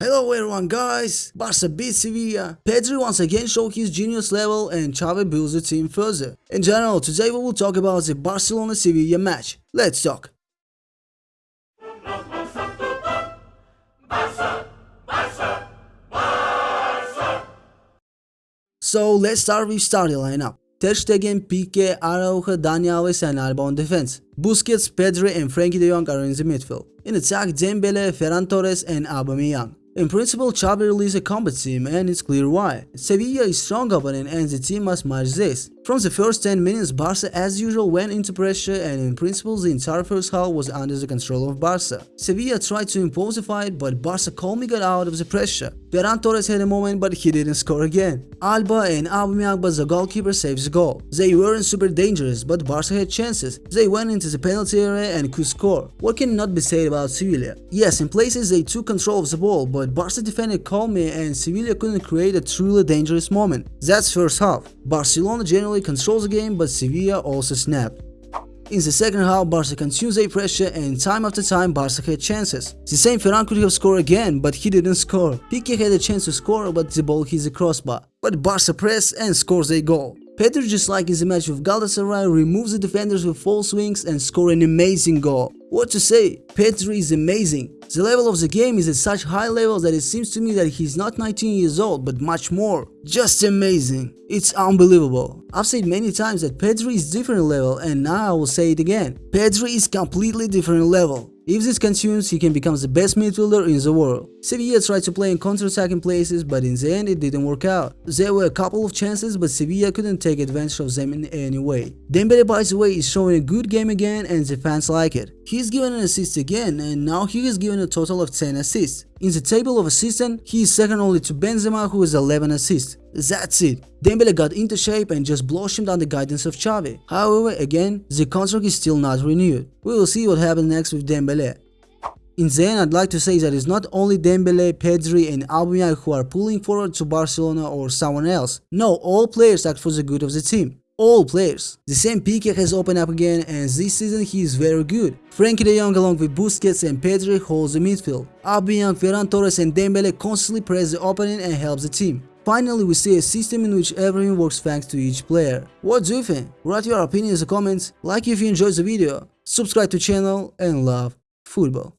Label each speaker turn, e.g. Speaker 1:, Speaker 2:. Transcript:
Speaker 1: Hello everyone guys, Barca beat Sevilla, Pedri once again showed his genius level and Xavi builds the team further. In general, today we will talk about the Barcelona-Sevilla match. Let's talk. So let's start with starting lineup. Ter Stegen, Pique, Araujo, Dani Alves and Alba on defense. Busquets, Pedri and Frenkie de Jong are in the midfield. In attack, Dembele, Ferran Torres and Aubameyang. In principle, Xavi released a combat team and it's clear why. Sevilla is strong opponent and the team must match this. From the first 10 minutes, Barca as usual went into pressure and in principle the entire first half was under the control of Barca. Sevilla tried to impose the fight but Barca calmly got out of the pressure. Ferran Torres had a moment but he didn't score again. Alba and Aubameyang but the goalkeeper saves the goal. They weren't super dangerous but Barca had chances. They went into the penalty area and could score. What cannot be said about Sevilla? Yes, in places they took control of the ball but Barca defended calmly and Sevilla couldn't create a truly dangerous moment. That's first half. Barcelona generally controls the game but Sevilla also snapped. In the second half, Barca continues their pressure and time after time Barca had chances. The same Ferran could have scored again, but he didn't score. Pique had a chance to score, but the ball hits the crossbar. But Barca press and scores a goal. Pedri, just like in the match with Galatasaray, removes the defenders with false swings and score an amazing goal. What to say, Pedri is amazing. The level of the game is at such high level that it seems to me that he's not 19 years old but much more. Just amazing. It's unbelievable. I've said many times that Pedri is different level and now I will say it again. Pedri is completely different level. If this continues, he can become the best midfielder in the world. Sevilla tried to play in counter-attacking places, but in the end it didn't work out. There were a couple of chances, but Sevilla couldn't take advantage of them in any way. Dembele by the way is showing a good game again and the fans like it. He's given an assist again and now he has given a total of 10 assists. In the table of assists, he is second only to Benzema who has 11 assists. That's it. Dembele got into shape and just blossomed under the guidance of Xavi. However, again, the contract is still not renewed. We will see what happens next with Dembele. In the end, I'd like to say that it's not only Dembele, Pedri and Aubameyang who are pulling forward to Barcelona or someone else. No, all players act for the good of the team. All players. The same Pique has opened up again and this season he is very good. Frenkie de Jong along with Busquets and Pedri holds the midfield. Aubameyang, Ferran Torres and Dembele constantly press the opening and helps the team. Finally, we see a system in which everything works thanks to each player. What do you think? Write your opinions in the comments, like if you enjoyed the video, subscribe to channel and love football.